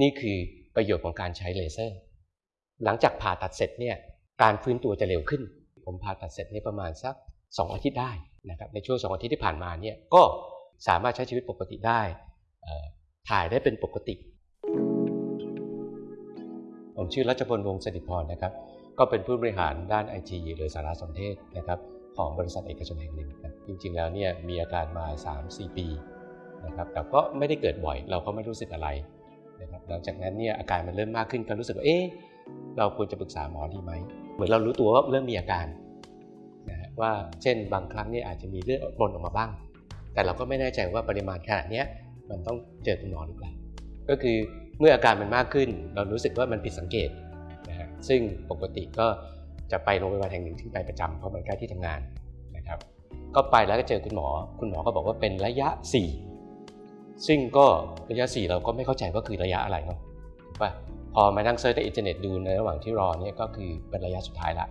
นี่คือประโยชน์ของการใช้เลเซอร์ หลังจากผ่าตัดเสร็จเนี่ยการฟื้นตัวจะเร็วขึ้น ผมผ่าตัดเสร็จนี่ประมาณสัก 2 อาทิตย์ได้นะครับในช่วง 2 อาทิตย์ที่ผ่านมาเนี่ยก็สามารถใช้ชีวิตปกติได้ถ่ายได้เป็นปกติ ผมชื่อรัชพลวงศ์สิพรนะครับ ก็เป็นผู้บริหารด้านไอทีหรือสารสนเทศนะครับของบริษัทเอกชนแห่งหนึ่งครับจริงๆแล้วเนี่ยมีอาการมา 3-4 ปีนะครับแต่ก็ไม่ได้เกิดบ่อยเราก็ไม่รู้สึกอะไร นะครับหลังจากนั้นเนี่ยอาการมันเริ่มมากขึ้นก็รู้สึกว่าเอ๊ะเราควรจะปรึกษาหมอดีไหม เหมือนเรารู้ตัวว่าเริ่มมีอาการนะฮะว่าเช่นบางครั้งเนี่ยอาจจะมีเลือดปนออกมาบ้าง แต่เราก็ไม่แน่ใจว่าปริมาณขนาดเนี้ยมันต้องเจอคุณหมอหรือเปล่าก็คือเมื่ออาการมันมากขึ้น เรารู้สึกว่ามันผิดสังเกตนะฮะซึ่งปกติก็จะไปโรงพยาบาลแห่งหนึ่งที่ไปประจำเพราะมันใกล้ที่ทำงานนะครับ ก็ไปแล้วก็เจอคุณหมอ คุณหมอก็บอกว่าเป็นระยะ 4 ซึ่งก็ระยะ 4 เราก็ไม่เข้าใจว่าคือระยะอะไรเนาะถูกป่ะพอมานั่ง search ในอินเทอร์เน็ตดูในระหว่างที่รอเนี่ยก็คือเป็นระยะสุดท้ายละ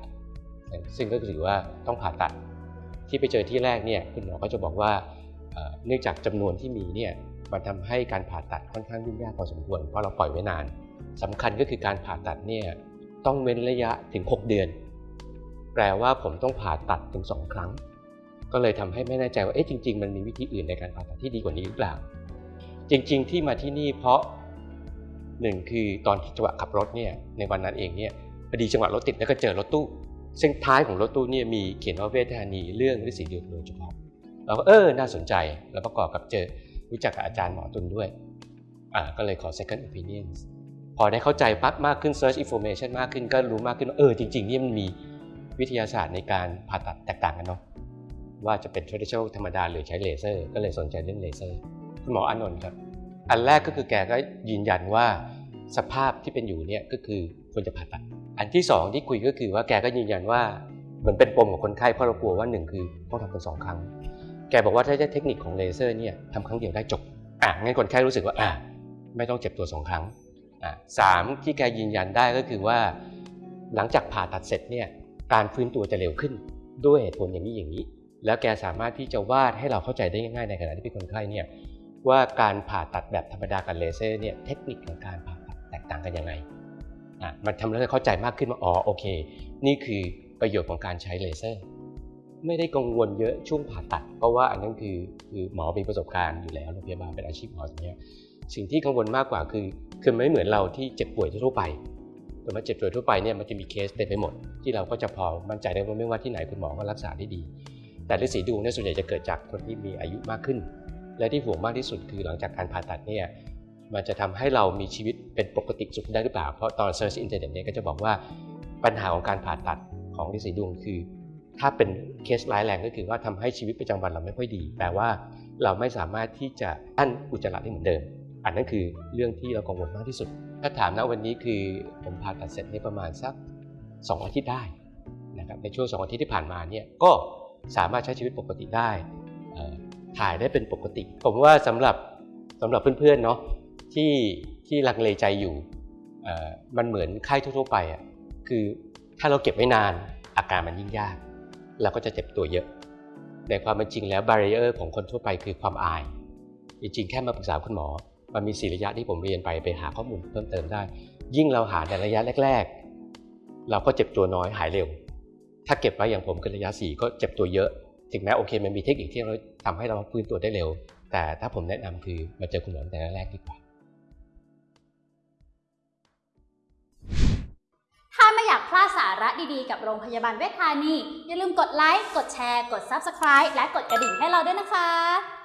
ซึ่งก็ถือว่าต้องผ่าตัดที่ไปเจอที่แรกเนี่ยคุณหมอก็จะบอกว่าเนื่องจากจำนวนที่มีเนี่ยมันทำให้การผ่าตัดค่อนข้างยุ่งยากพอสมควรเพราะเราปล่อยไว้นานสำคัญก็คือการผ่าตัดเนี่ยต้องเว้นระยะถึง 6 เดือน แปลว่าผมต้องผ่าตัดถึง 2 ครั้ง ก็เลยทำให้ไม่แน่ใจว่าเอ๊ะจริง ๆ มันมีวิธีอื่นในการผ่าตัดที่ดีกว่านี้หรือเปล่า จริงๆ ที่มาที่นี่เพราะหนึ่งคือตอนที่จังหวะขับรถเนี่ยในวันนั้นเองเนี่ยพอดีจังหวะรถติดแล้วก็เจอรถตู้ ซึ่งท้ายของรถตู้เนี่ยมีเขียนว่าเวทธานีเรื่องฤทธิ์สีเดียวโดยเฉพาะเราก็เออน่าสนใจแล้วประกอบกับเจอรู้จักกับอาจารย์หมอตุลด้วยอ่าก็เลยขอ second opinion พอได้เข้าใจปั๊บมากขึ้น search information มากขึ้นก็รู้มากขึ้นว่าเออจริงๆนี่มันมีวิทยาศาสตร์ในการผ่าตัดแตกต่างกันเนาะว่าจะเป็น traditional ธรรมดาหรือใช้เลเซอร์ ก็เลยสนใจเรื่องเลเซอร์ คุณหมออานนท์ครับ อันแรกก็คือแกก็ยืนยันว่าสภาพที่เป็นอยู่เนี่ยก็คือควรจะผ่าตัด อันที่สองที่คุยก็คือว่าแกก็ยืนยันว่าเหมือนเป็นปมของคนไข้เพราะเรากลัวว่าหนึ่งคือต้องทำเป็นสองครั้ง แกบอกว่าถ้าใช้เทคนิคของเลเซอร์เนี่ยทำครั้งเดียวได้จบ อะงั้นคนไข้รู้สึกว่าอะไม่ต้องเจ็บตัวสองครั้ง อะสามที่แกยืนยันได้ก็คือว่าหลังจากผ่าตัดเสร็จเนี่ยการฟื้นตัวจะเร็วขึ้นด้วยเหตุผลอย่างนี้อย่างนี้ แล้วแกสามารถที่จะวาดให้เราเข้าใจได้ง่ายๆในขณะที่เป็นคนไข้เนี่ย ว่าการผ่าตัดแบบธรรมดากับเลเซอร์เนี่ยเทคนิคของการผ่าตัดแตกต่างกันยังไงอะมันทำให้เราเข้าใจมากขึ้นว่าอ๋อโอเค นี่คือประโยชน์ของการใช้เลเซอร์ ไม่ได้กังวลเยอะช่วงผ่าตัด เพราะว่าอันนั้นคือคือหมอมีประสบการณ์อยู่แล้วโรงพยาบาลเป็นอาชีพหมอตรงนี้ สิ่งที่กังวลมากกว่าคือคือไม่เหมือนเราที่เจ็บป่วยทั่วไปแต่มาเจ็บป่วยทั่วไปเนี่ยมันจะมีเคสเต็มไปหมด ที่เราก็จะพอมั่นใจได้ว่าไม่ว่าที่ไหนคุณหมอก็รักษาได้ดี แต่ฤทธิ์สีดวงเนี่ยส่วนใหญ่จะเกิดจากคนที่มีอายุมากขึ้น และที่ห่วงมากที่สุดคือหลังจากการผ่าตัดเนี่ยมันจะทำให้เรามีชีวิตเป็นปกติสุขได้หรือเปล่า เพราะตอน search อินเทอร์เน็ตเนี่ยก็จะบอกว่าปัญหาของการผ่าตัดของฤทธิ์สีดวงคือ ถ้าเป็นเคสร้ายแรงก็คือว่าทำให้ชีวิตประจำวันเราไม่ค่อยดี แปลว่าเราไม่สามารถที่จะอั้นอุจจาระได้เหมือนเดิม อันนั้นคือเรื่องที่เรากังวลมากที่สุด ถ้าถามนะวันนี้คือผมผ่าตัดเสร็จในประมาณสัก 2 อาทิตย์ได้นะครับในช่วง 2 อาทิตย์ที่ผ่านมาเนี่ยก็สามารถใช้ชีวิตปกติได้ ถ่ายได้เป็นปกติ ผมว่าสำหรับสำหรับเพื่อนๆเนาะที่ที่ลังเลใจอยู่มันเหมือนไข้ทั่วๆไปอะคือถ้าเราเก็บไว้นานอาการมันยิ่งยาก เราก็จะเจ็บตัวเยอะ ในความเป็นจริงแล้วบาริเออร์ของคนทั่วไปคือความอาย จริงๆ แค่มาปรึกษาคุณหมอ มันมีสี่ระยะที่ผมเรียนไปไปหาข้อมูลเพิ่มเติมได้ ยิ่งเราหาในระยะแรก ๆ เราก็เจ็บตัวน้อยหายเร็ว ถ้าเก็บไว้อย่างผมคือระยะสี่ก็เจ็บตัวเยอะ ถึงแม้โอเคมันมีเทคนิคที่เราทำให้เราฟื้นตัวได้เร็ว แต่ถ้าผมแนะนำคือมาเจอคุณหมอตั้งแต่แรกดีกว่า ถ้าไม่อยากพลาดสาระดีๆ กับโรงพยาบาลเวชธานี อย่าลืมกดไลค์ กดแชร์ กด Subscribe และกดกระดิ่งให้เราด้วยนะคะ